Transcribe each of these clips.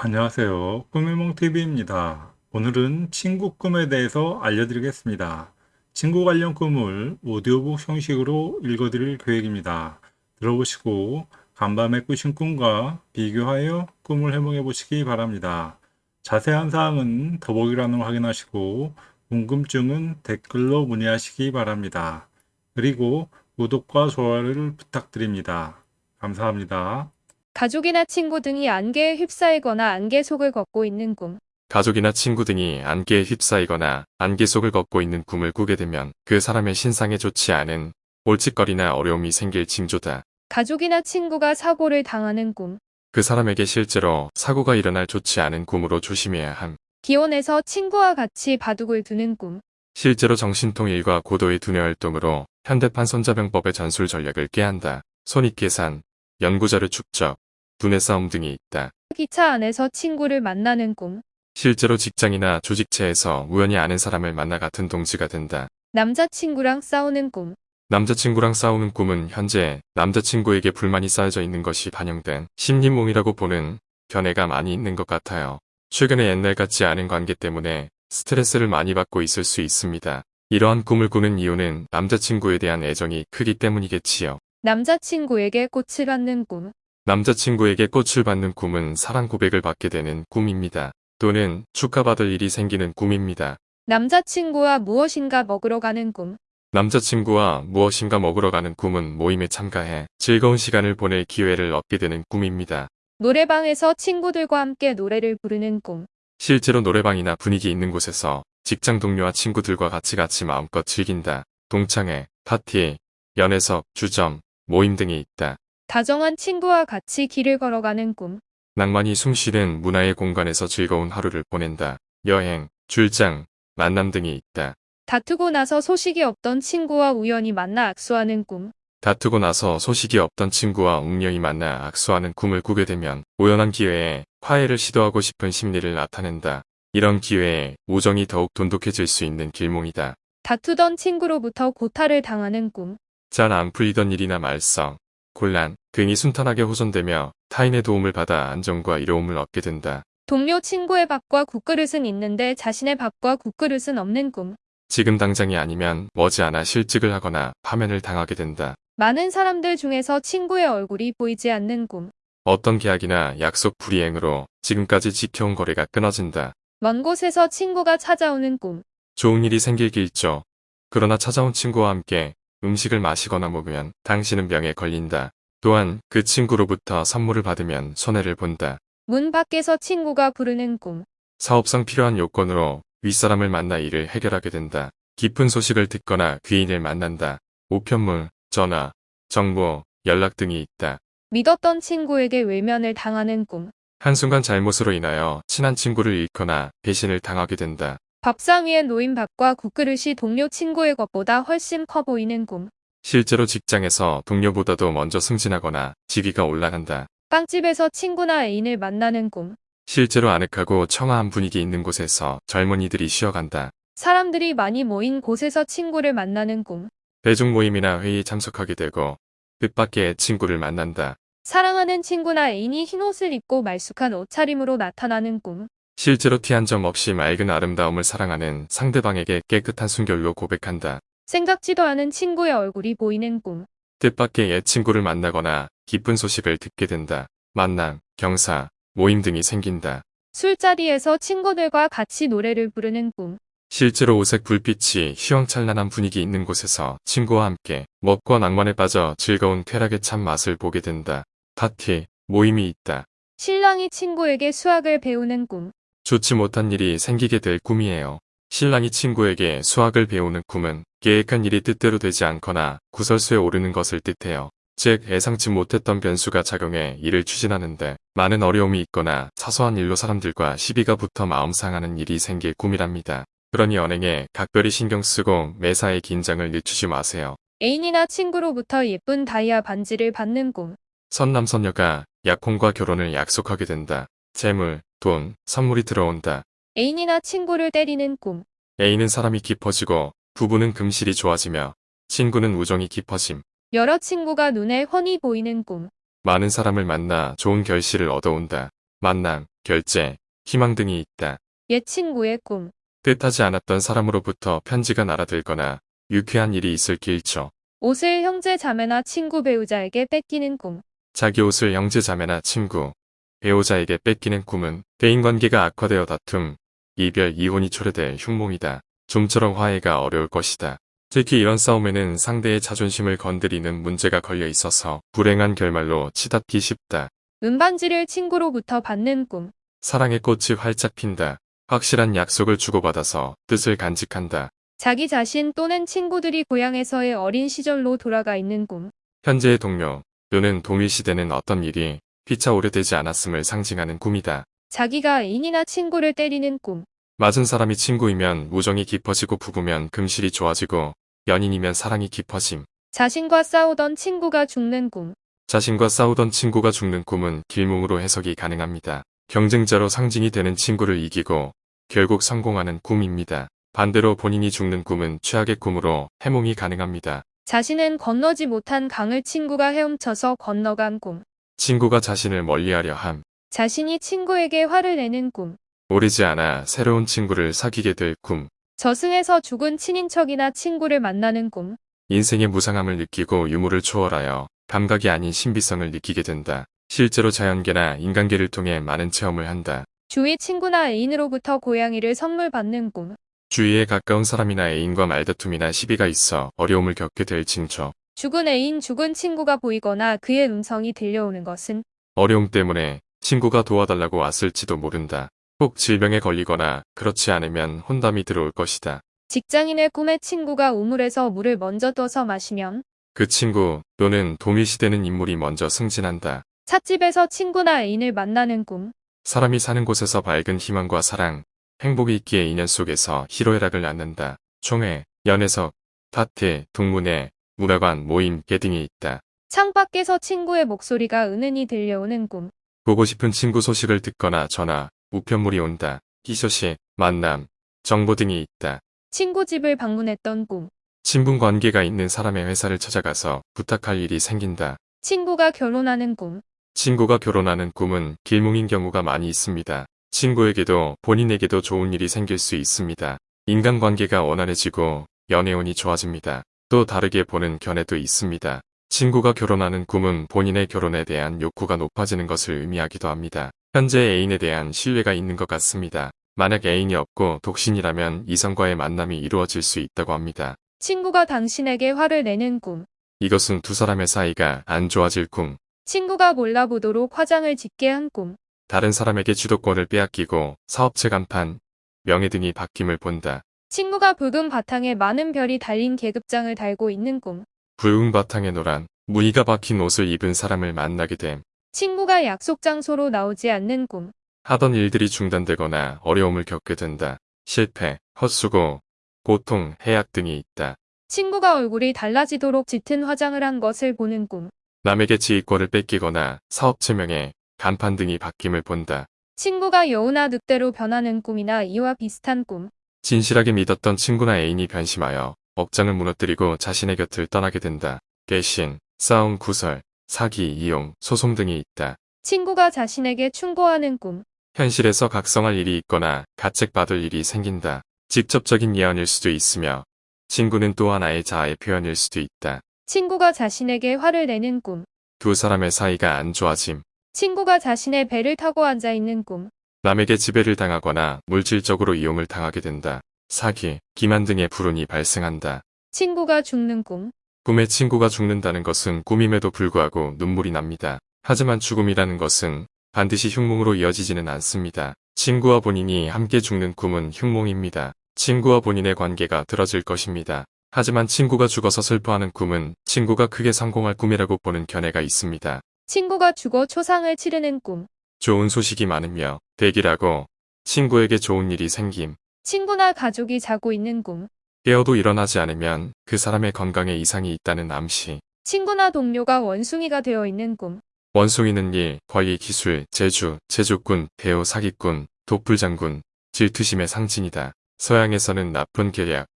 안녕하세요. 꿈의몽TV입니다. 오늘은 친구 꿈에 대해서 알려드리겠습니다. 친구 관련 꿈을 오디오북 형식으로 읽어드릴 계획입니다. 들어보시고 간밤에 꾸신 꿈과 비교하여 꿈을 해몽해 보시기 바랍니다. 자세한 사항은 더보기란을 확인하시고 궁금증은 댓글로 문의하시기 바랍니다. 그리고 구독과 좋아요를 부탁드립니다. 감사합니다. 가족이나 친구 등이 안개에 휩싸이거나 안개 속을 걷고 있는 꿈. 가족이나 친구 등이 안개에 휩싸이거나 안개 속을 걷고 있는 꿈을 꾸게 되면 그 사람의 신상에 좋지 않은 올칫거리나 어려움이 생길 징조다. 가족이나 친구가 사고를 당하는 꿈. 그 사람에게 실제로 사고가 일어날 좋지 않은 꿈으로 조심해야 함. 기원에서 친구와 같이 바둑을 두는 꿈. 실제로 정신통일과 고도의 두뇌 활동으로 현대판 손자병법의 전술 전략을 꾀한다. 손익계산, 연구자료 축적, 두뇌 싸움 등이 있다. 기차 안에서 친구를 만나는 꿈. 실제로 직장이나 조직체에서 우연히 아는 사람을 만나 같은 동지가 된다. 남자친구랑 싸우는 꿈. 남자친구랑 싸우는 꿈은 현재 남자친구에게 불만이 쌓여져 있는 것이 반영된 심리몽이라고 보는 견해가 많이 있는 것 같아요. 최근에 옛날 같지 않은 관계 때문에 스트레스를 많이 받고 있을 수 있습니다. 이러한 꿈을 꾸는 이유는 남자친구에 대한 애정이 크기 때문이겠지요. 남자친구에게 꽃을 받는 꿈. 남자친구에게 꽃을 받는 꿈은 사랑 고백을 받게 되는 꿈입니다. 또는 축하받을 일이 생기는 꿈입니다. 남자친구와 무엇인가 먹으러 가는 꿈. 남자친구와 무엇인가 먹으러 가는 꿈은 모임에 참가해 즐거운 시간을 보낼 기회를 얻게 되는 꿈입니다. 노래방에서 친구들과 함께 노래를 부르는 꿈. 실제로 노래방이나 분위기 있는 곳에서 직장 동료와 친구들과 같이 같이 마음껏 즐긴다. 동창회, 파티, 연애석, 주점, 모임 등이 있다. 다정한 친구와 같이 길을 걸어가는 꿈. 낭만이 숨쉬는 문화의 공간에서 즐거운 하루를 보낸다. 여행, 출장, 만남 등이 있다. 다투고 나서 소식이 없던 친구와 우연히 만나 악수하는 꿈. 다투고 나서 소식이 없던 친구와 운명이 만나 악수하는 꿈을 꾸게 되면 우연한 기회에 화해를 시도하고 싶은 심리를 나타낸다. 이런 기회에 우정이 더욱 돈독해질 수 있는 길몽이다. 다투던 친구로부터 고타를 당하는 꿈. 잘 안 풀리던 일이나 말썽, 곤란 등이 순탄하게 호전되며 타인의 도움을 받아 안정과 이로움을 얻게 된다. 동료 친구의 밥과 국그릇은 있는데 자신의 밥과 국그릇은 없는 꿈. 지금 당장이 아니면 머지않아 실직을 하거나 파면을 당하게 된다. 많은 사람들 중에서 친구의 얼굴이 보이지 않는 꿈. 어떤 계약이나 약속 불이행으로 지금까지 지켜온 거래가 끊어진다. 먼 곳에서 친구가 찾아오는 꿈. 좋은 일이 생길 길죠. 그러나 찾아온 친구와 함께 음식을 마시거나 먹으면 당신은 병에 걸린다. 또한 그 친구로부터 선물을 받으면 손해를 본다. 문 밖에서 친구가 부르는 꿈. 사업상 필요한 요건으로 윗사람을 만나 일을 해결하게 된다. 깊은 소식을 듣거나 귀인을 만난다. 우편물, 전화, 정보, 연락 등이 있다. 믿었던 친구에게 외면을 당하는 꿈. 한순간 잘못으로 인하여 친한 친구를 잃거나 배신을 당하게 된다. 밥상 위에 놓인 밥과 국그릇이 동료 친구의 것보다 훨씬 커 보이는 꿈. 실제로 직장에서 동료보다도 먼저 승진하거나 직위가 올라간다. 빵집에서 친구나 애인을 만나는 꿈. 실제로 아늑하고 청아한 분위기 있는 곳에서 젊은이들이 쉬어간다. 사람들이 많이 모인 곳에서 친구를 만나는 꿈. 대중 모임이나 회의에 참석하게 되고 뜻밖의 친구를 만난다. 사랑하는 친구나 애인이 흰 옷을 입고 말쑥한 옷차림으로 나타나는 꿈. 실제로 티 한 점 없이 맑은 아름다움을 사랑하는 상대방에게 깨끗한 순결로 고백한다. 생각지도 않은 친구의 얼굴이 보이는 꿈. 뜻밖의 옛 친구를 만나거나 기쁜 소식을 듣게 된다. 만남, 경사, 모임 등이 생긴다. 술자리에서 친구들과 같이 노래를 부르는 꿈. 실제로 오색 불빛이 휘황찬란한 분위기 있는 곳에서 친구와 함께 먹고 낭만에 빠져 즐거운 쾌락의 참 맛을 보게 된다. 파티, 모임이 있다. 신랑이 친구에게 수학을 배우는 꿈. 좋지 못한 일이 생기게 될 꿈이에요. 신랑이 친구에게 수학을 배우는 꿈은 계획한 일이 뜻대로 되지 않거나 구설수에 오르는 것을 뜻해요. 즉 예상치 못했던 변수가 작용해 일을 추진하는데 많은 어려움이 있거나 사소한 일로 사람들과 시비가 붙어 마음 상하는 일이 생길 꿈이랍니다. 그러니 언행에 각별히 신경 쓰고 매사에 긴장을 늦추지 마세요. 애인이나 친구로부터 예쁜 다이아 반지를 받는 꿈. 선남선녀가 약혼과 결혼을 약속하게 된다. 재물, 돈, 선물이 들어온다. 애인이나 친구를 때리는 꿈. 애인은 사람이 깊어지고 부부는 금실이 좋아지며 친구는 우정이 깊어짐. 여러 친구가 눈에 훤히 보이는 꿈. 많은 사람을 만나 좋은 결실을 얻어온다. 만남, 결제, 희망 등이 있다. 옛 친구의 꿈. 뜻하지 않았던 사람으로부터 편지가 날아들거나 유쾌한 일이 있을 길죠. 옷을 형제 자매나 친구 배우자에게 뺏기는 꿈. 자기 옷을 형제 자매나 친구, 배우자에게 뺏기는 꿈은 대인관계가 악화되어 다툼, 이별, 이혼이 초래될 흉몽이다. 좀처럼 화해가 어려울 것이다. 특히 이런 싸움에는 상대의 자존심을 건드리는 문제가 걸려 있어서 불행한 결말로 치닫기 쉽다. 은반지를 친구로부터 받는 꿈. 사랑의 꽃이 활짝 핀다. 확실한 약속을 주고받아서 뜻을 간직한다. 자기 자신 또는 친구들이 고향에서의 어린 시절로 돌아가 있는 꿈. 현재의 동료 또는 동일시되는 어떤 일이 피차 오래되지 않았음을 상징하는 꿈이다. 자기가 애인이나 친구를 때리는 꿈. 맞은 사람이 친구이면 우정이 깊어지고 부부면 금실이 좋아지고 연인이면 사랑이 깊어짐. 자신과 싸우던 친구가 죽는 꿈. 자신과 싸우던 친구가 죽는 꿈은 길몽으로 해석이 가능합니다. 경쟁자로 상징이 되는 친구를 이기고 결국 성공하는 꿈입니다. 반대로 본인이 죽는 꿈은 최악의 꿈으로 해몽이 가능합니다. 자신은 건너지 못한 강을 친구가 헤엄쳐서 건너간 꿈. 친구가 자신을 멀리하려 함. 자신이 친구에게 화를 내는 꿈. 오래지 않아 새로운 친구를 사귀게 될 꿈. 저승에서 죽은 친인척이나 친구를 만나는 꿈. 인생의 무상함을 느끼고 유무를 초월하여 감각이 아닌 신비성을 느끼게 된다. 실제로 자연계나 인간계를 통해 많은 체험을 한다. 주위 친구나 애인으로부터 고양이를 선물 받는 꿈. 주위에 가까운 사람이나 애인과 말다툼이나 시비가 있어 어려움을 겪게 될 징조. 죽은 애인, 죽은 친구가 보이거나 그의 음성이 들려오는 것은 어려움 때문에 친구가 도와달라고 왔을지도 모른다. 꼭 질병에 걸리거나 그렇지 않으면 혼담이 들어올 것이다. 직장인의 꿈에 친구가 우물에서 물을 먼저 떠서 마시면 그 친구 또는 동일시되는 인물이 먼저 승진한다. 찻집에서 친구나 애인을 만나는 꿈. 사람이 사는 곳에서 밝은 희망과 사랑, 행복이 있기에 인연 속에서 희로애락을 낳는다. 총회, 연애석, 파티, 동문회, 문화관, 모임, 개 등이 있다. 창밖에서 친구의 목소리가 은은히 들려오는 꿈. 보고 싶은 친구 소식을 듣거나 전화, 우편물이 온다. 희소식, 만남, 정보 등이 있다. 친구 집을 방문했던 꿈. 친분 관계가 있는 사람의 회사를 찾아가서 부탁할 일이 생긴다. 친구가 결혼하는 꿈. 친구가 결혼하는 꿈은 길몽인 경우가 많이 있습니다. 친구에게도 본인에게도 좋은 일이 생길 수 있습니다. 인간관계가 원활해지고 연애운이 좋아집니다. 또 다르게 보는 견해도 있습니다. 친구가 결혼하는 꿈은 본인의 결혼에 대한 욕구가 높아지는 것을 의미하기도 합니다. 현재 애인에 대한 신뢰가 있는 것 같습니다. 만약 애인이 없고 독신이라면 이성과의 만남이 이루어질 수 있다고 합니다. 친구가 당신에게 화를 내는 꿈. 이것은 두 사람의 사이가 안 좋아질 꿈, 친구가 몰라보도록 화장을 짓게 한 꿈. 다른 사람에게 주도권을 빼앗기고 사업체 간판, 명예 등이 바뀜을 본다. 친구가 붉은 바탕에 많은 별이 달린 계급장을 달고 있는 꿈. 붉은 바탕에 노란, 무늬가 박힌 옷을 입은 사람을 만나게 됨. 친구가 약속 장소로 나오지 않는 꿈. 하던 일들이 중단되거나 어려움을 겪게 된다. 실패, 헛수고, 고통, 해약 등이 있다. 친구가 얼굴이 달라지도록 짙은 화장을 한 것을 보는 꿈. 남에게 지휘권을 뺏기거나 사업 체 명예, 간판 등이 바뀜을 본다. 친구가 여우나 늑대로 변하는 꿈이나 이와 비슷한 꿈. 진실하게 믿었던 친구나 애인이 변심하여 억장을 무너뜨리고 자신의 곁을 떠나게 된다. 배신, 싸움, 구설, 사기, 이용, 소송 등이 있다. 친구가 자신에게 충고하는 꿈. 현실에서 각성할 일이 있거나 가책받을 일이 생긴다. 직접적인 예언일 수도 있으며 친구는 또 하나의 자아의 표현일 수도 있다. 친구가 자신에게 화를 내는 꿈. 두 사람의 사이가 안 좋아짐. 친구가 자신의 배를 타고 앉아 있는 꿈. 남에게 지배를 당하거나 물질적으로 이용을 당하게 된다. 사기, 기만 등의 불운이 발생한다. 친구가 죽는 꿈. 꿈에 친구가 죽는다는 것은 꿈임에도 불구하고 눈물이 납니다. 하지만 죽음이라는 것은 반드시 흉몽으로 이어지지는 않습니다. 친구와 본인이 함께 죽는 꿈은 흉몽입니다. 친구와 본인의 관계가 틀어질 것입니다. 하지만 친구가 죽어서 슬퍼하는 꿈은 친구가 크게 성공할 꿈이라고 보는 견해가 있습니다. 친구가 죽어 초상을 치르는 꿈. 좋은 소식이 많으며 대기라고 친구에게 좋은 일이 생김. 친구나 가족이 자고 있는 꿈. 깨어도 일어나지 않으면 그 사람의 건강에 이상이 있다는 암시. 친구나 동료가 원숭이가 되어 있는 꿈. 원숭이는 일, 권리, 기술, 재주, 제주꾼, 배우, 사기꾼, 독불장군, 질투심의 상징이다. 서양에서는 나쁜 계략,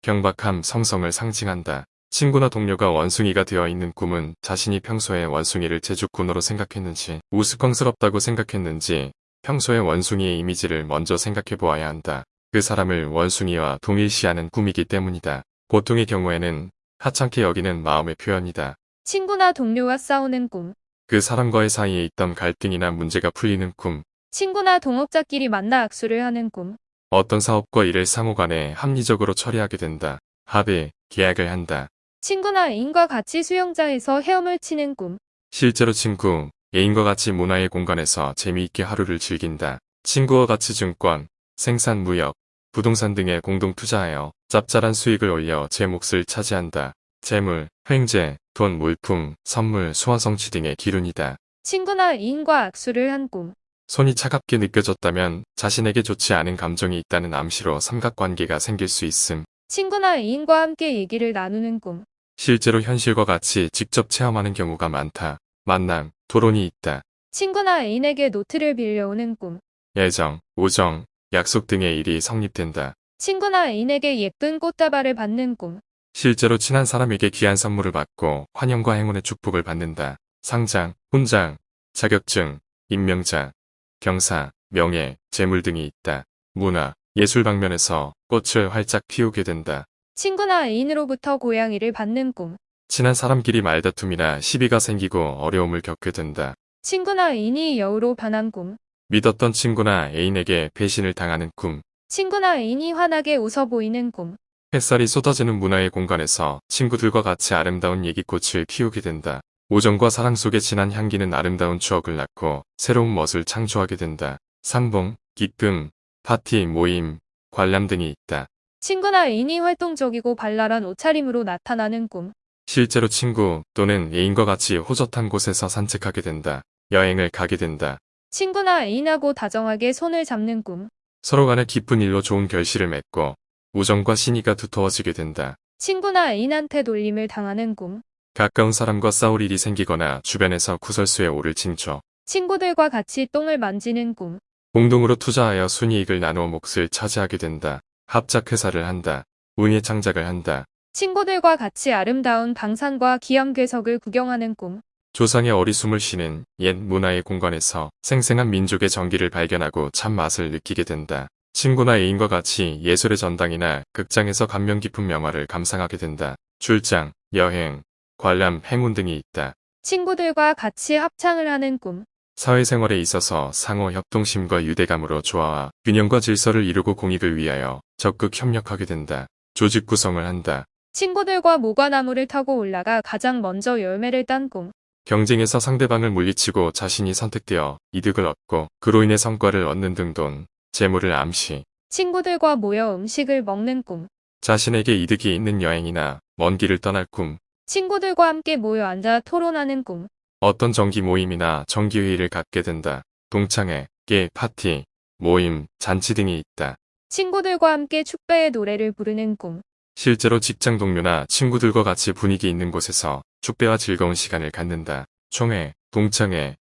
경박함, 성성을 상징한다. 친구나 동료가 원숭이가 되어 있는 꿈은 자신이 평소에 원숭이를 제주꾼으로 생각했는지, 우스꽝스럽다고 생각했는지, 평소에 원숭이의 이미지를 먼저 생각해 보아야 한다. 그 사람을 원숭이와 동일시하는 꿈이기 때문이다. 보통의 경우에는 하찮게 여기는 마음의 표현이다. 친구나 동료와 싸우는 꿈. 그 사람과의 사이에 있던 갈등이나 문제가 풀리는 꿈, 친구나 동업자끼리 만나 악수를 하는 꿈. 어떤 사업과 일을 상호간에 합리적으로 처리하게 된다. 합의, 계약을 한다. 친구나 애인과 같이 수영장에서 헤엄을 치는 꿈. 실제로 친구, 애인과 같이 문화의 공간에서 재미있게 하루를 즐긴다. 친구와 같이 증권, 생산 무역, 부동산 등에 공동 투자하여 짭짤한 수익을 올려 제 몫을 차지한다. 재물, 횡재, 돈, 물품, 선물, 소화성취 등의 기운이다. 친구나 애인과 악수를 한 꿈. 손이 차갑게 느껴졌다면 자신에게 좋지 않은 감정이 있다는 암시로 삼각관계가 생길 수 있음. 친구나 애인과 함께 얘기를 나누는 꿈. 실제로 현실과 같이 직접 체험하는 경우가 많다. 만남, 토론이 있다. 친구나 애인에게 노트를 빌려오는 꿈. 예정, 우정, 약속 등의 일이 성립된다. 친구나 애인에게 예쁜 꽃다발을 받는 꿈. 실제로 친한 사람에게 귀한 선물을 받고 환영과 행운의 축복을 받는다. 상장, 훈장, 자격증, 임명장, 경사, 명예, 재물 등이 있다. 문화, 예술 방면에서 꽃을 활짝 피우게 된다. 친구나 애인으로부터 고양이를 받는 꿈. 친한 사람끼리 말다툼이나 시비가 생기고 어려움을 겪게 된다. 친구나 애인이 여우로 변한 꿈. 믿었던 친구나 애인에게 배신을 당하는 꿈. 친구나 애인이 환하게 웃어 보이는 꿈. 햇살이 쏟아지는 문화의 공간에서 친구들과 같이 아름다운 얘기꽃을 피우게 된다. 우정과 사랑 속에 진한 향기는 아름다운 추억을 낳고 새로운 멋을 창조하게 된다. 상봉, 기쁨, 파티, 모임, 관람 등이 있다. 친구나 애인이 활동적이고 발랄한 옷차림으로 나타나는 꿈. 실제로 친구 또는 애인과 같이 호젓한 곳에서 산책하게 된다. 여행을 가게 된다. 친구나 애인하고 다정하게 손을 잡는 꿈. 서로 간에 깊은 일로 좋은 결실을 맺고 우정과 신의가 두터워지게 된다. 친구나 애인한테 놀림을 당하는 꿈. 가까운 사람과 싸울 일이 생기거나 주변에서 구설수에 오를 징조. 친구들과 같이 똥을 만지는 꿈. 공동으로 투자하여 순이익을 나누어 몫을 차지하게 된다. 합작 회사를 한다. 운의 창작을 한다. 친구들과 같이 아름다운 방산과 기암괴석을 구경하는 꿈. 조상의 어리숨을 쉬는 옛 문화의 공간에서 생생한 민족의 정기를 발견하고 참 맛을 느끼게 된다. 친구나 애인과 같이 예술의 전당이나 극장에서 감명 깊은 명화를 감상하게 된다. 출장, 여행, 관람, 행운 등이 있다. 친구들과 같이 합창을 하는 꿈. 사회생활에 있어서 상호 협동심과 유대감으로 조화와 균형과 질서를 이루고 공익을 위하여 적극 협력하게 된다. 조직 구성을 한다. 친구들과 모과나무를 타고 올라가 가장 먼저 열매를 딴 꿈. 경쟁에서 상대방을 물리치고 자신이 선택되어 이득을 얻고 그로 인해 성과를 얻는 등 돈, 재물을 암시, 친구들과 모여 음식을 먹는 꿈. 자신에게 이득이 있는 여행이나 먼 길을 떠날 꿈, 친구들과 함께 모여 앉아 토론하는 꿈. 어떤 정기 모임이나 정기회의를 갖게 된다. 동창회, 게, 파티, 모임, 잔치 등이 있다. 친구들과 함께 축배의 노래를 부르는 꿈. 실제로 직장 동료나 친구들과 같이 분위기 있는 곳에서 축배와 즐거운 시간을 갖는다. 총회, 동창회,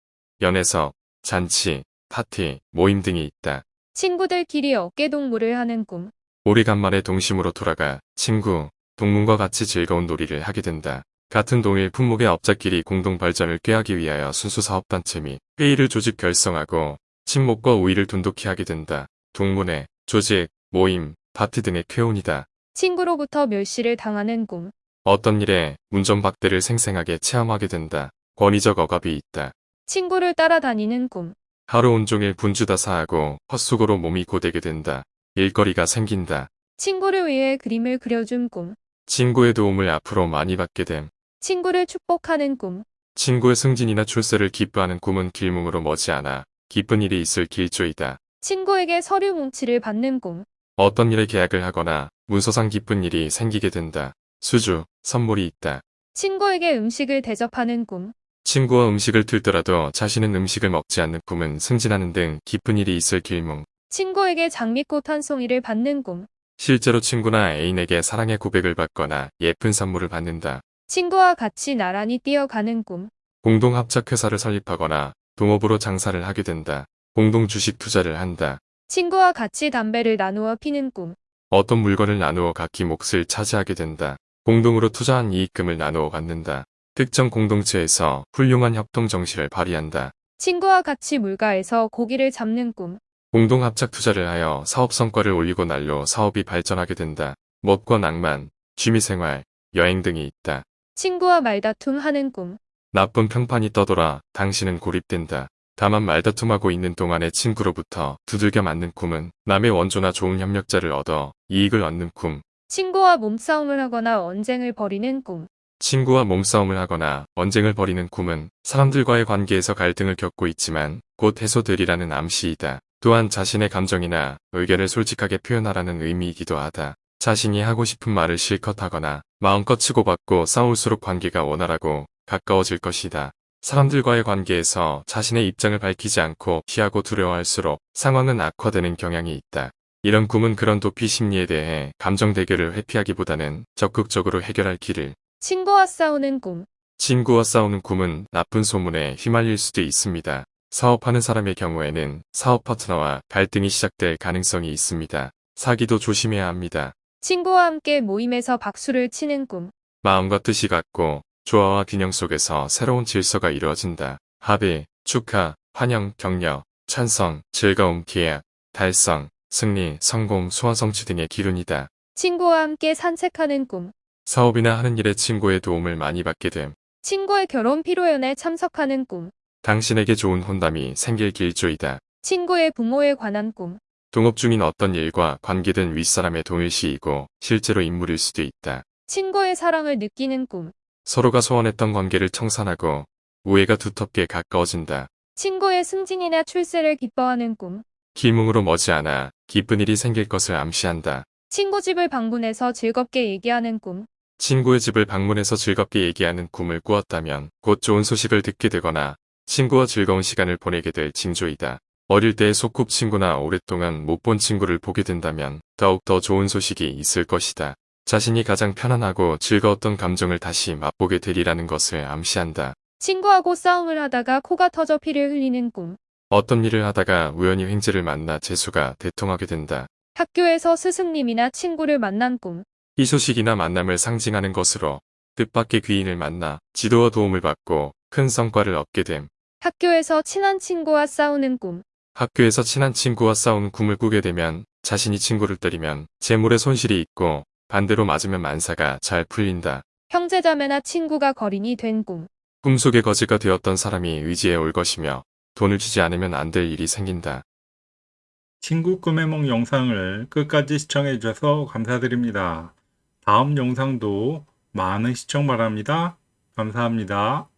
연애석, 잔치, 파티, 모임 등이 있다. 친구들끼리 어깨동무를 하는 꿈. 오래간만에 동심으로 돌아가 친구, 동문과 같이 즐거운 놀이를 하게 된다. 같은 동일 품목의 업자끼리 공동 발전을 꾀하기 위하여 순수 사업단체 및 회의를 조직 결성하고 친목과 우위를 돈독히 하게 된다. 동문회, 조직, 모임, 파티 등의 쾌운이다. 친구로부터 멸시를 당하는 꿈. 어떤 일에 운전박대를 생생하게 체험하게 된다. 권위적 억압이 있다. 친구를 따라다니는 꿈. 하루 온종일 분주다사하고 헛수고로 몸이 고되게 된다. 일거리가 생긴다. 친구를 위해 그림을 그려준 꿈. 친구의 도움을 앞으로 많이 받게 됨. 친구를 축복하는 꿈. 친구의 승진이나 출세를 기뻐하는 꿈은 길몽으로 머지않아 기쁜 일이 있을 길조이다. 친구에게 서류 뭉치를 받는 꿈. 어떤 일에 계약을 하거나 문서상 기쁜 일이 생기게 된다. 수주, 선물이 있다. 친구에게 음식을 대접하는 꿈. 친구와 음식을 틀더라도 자신은 음식을 먹지 않는 꿈은 승진하는 등 기쁜 일이 있을 길몽. 친구에게 장미꽃 한 송이를 받는 꿈. 실제로 친구나 애인에게 사랑의 고백을 받거나 예쁜 선물을 받는다. 친구와 같이 나란히 뛰어가는 꿈. 공동 합작 회사를 설립하거나 동업으로 장사를 하게 된다. 공동 주식 투자를 한다. 친구와 같이 담배를 나누어 피는 꿈. 어떤 물건을 나누어 각기 몫을 차지하게 된다. 공동으로 투자한 이익금을 나누어 갖는다. 특정 공동체에서 훌륭한 협동 정신을 발휘한다. 친구와 같이 물가에서 고기를 잡는 꿈. 공동 합작 투자를 하여 사업 성과를 올리고 날로 사업이 발전하게 된다. 멋과 낭만, 취미생활, 여행 등이 있다. 친구와 말다툼 하는 꿈. 나쁜 평판이 떠돌아 당신은 고립된다. 다만 말다툼하고 있는 동안의 친구로부터 두들겨 맞는 꿈은 남의 원조나 좋은 협력자를 얻어 이익을 얻는 꿈. 친구와 몸싸움을 하거나 언쟁을 벌이는 꿈. 친구와 몸싸움을 하거나 언쟁을 벌이는 꿈은 사람들과의 관계에서 갈등을 겪고 있지만 곧 해소되리라는 암시이다. 또한 자신의 감정이나 의견을 솔직하게 표현하라는 의미이기도 하다. 자신이 하고 싶은 말을 실컷 하거나 마음껏 치고받고 싸울수록 관계가 원활하고 가까워질 것이다. 사람들과의 관계에서 자신의 입장을 밝히지 않고 피하고 두려워할수록 상황은 악화되는 경향이 있다. 이런 꿈은 그런 도피 심리에 대해 감정 대결을 회피하기보다는 적극적으로 해결할 길을 친구와 싸우는 꿈. 친구와 싸우는 꿈은 나쁜 소문에 휘말릴 수도 있습니다. 사업하는 사람의 경우에는 사업 파트너와 갈등이 시작될 가능성이 있습니다. 사기도 조심해야 합니다. 친구와 함께 모임에서 박수를 치는 꿈. 마음과 뜻이 같고 조화와 균형 속에서 새로운 질서가 이루어진다. 합의, 축하, 환영, 격려, 찬성, 즐거움, 계약, 달성, 승리, 성공, 소원 성취 등의 기운이다. 친구와 함께 산책하는 꿈. 사업이나 하는 일에 친구의 도움을 많이 받게 됨. 친구의 결혼 피로연에 참석하는 꿈. 당신에게 좋은 혼담이 생길 길조이다. 친구의 부모에 관한 꿈. 동업 중인 어떤 일과 관계된 윗사람의 동일시이고 실제로 인물일 수도 있다. 친구의 사랑을 느끼는 꿈. 서로가 소원했던 관계를 청산하고 우애가 두텁게 가까워진다. 친구의 승진이나 출세를 기뻐하는 꿈. 기뭉으로 머지않아 기쁜 일이 생길 것을 암시한다. 친구 집을 방문해서 즐겁게 얘기하는 꿈. 친구의 집을 방문해서 즐겁게 얘기하는 꿈을 꾸었다면 곧 좋은 소식을 듣게 되거나 친구와 즐거운 시간을 보내게 될 징조이다. 어릴 때의 소꿉친구나 오랫동안 못 본 친구를 보게 된다면 더욱 더 좋은 소식이 있을 것이다. 자신이 가장 편안하고 즐거웠던 감정을 다시 맛보게 되리라는 것을 암시한다. 친구하고 싸움을 하다가 코가 터져 피를 흘리는 꿈. 어떤 일을 하다가 우연히 횡재를 만나 재수가 대통하게 된다. 학교에서 스승님이나 친구를 만난 꿈. 희소식이나 만남을 상징하는 것으로 뜻밖의 귀인을 만나 지도와 도움을 받고 큰 성과를 얻게 됨. 학교에서 친한 친구와 싸우는 꿈. 학교에서 친한 친구와 싸우는 꿈을 꾸게 되면 자신이 친구를 때리면 재물에 손실이 있고 반대로 맞으면 만사가 잘 풀린다. 형제자매나 친구가 거린이 된 꿈. 꿈속의 거지가 되었던 사람이 의지해 올 것이며 돈을 주지 않으면 안 될 일이 생긴다. 친구 꿈의梦 영상을 끝까지 시청해 주셔서 감사드립니다. 다음 영상도 많은 시청 바랍니다. 감사합니다.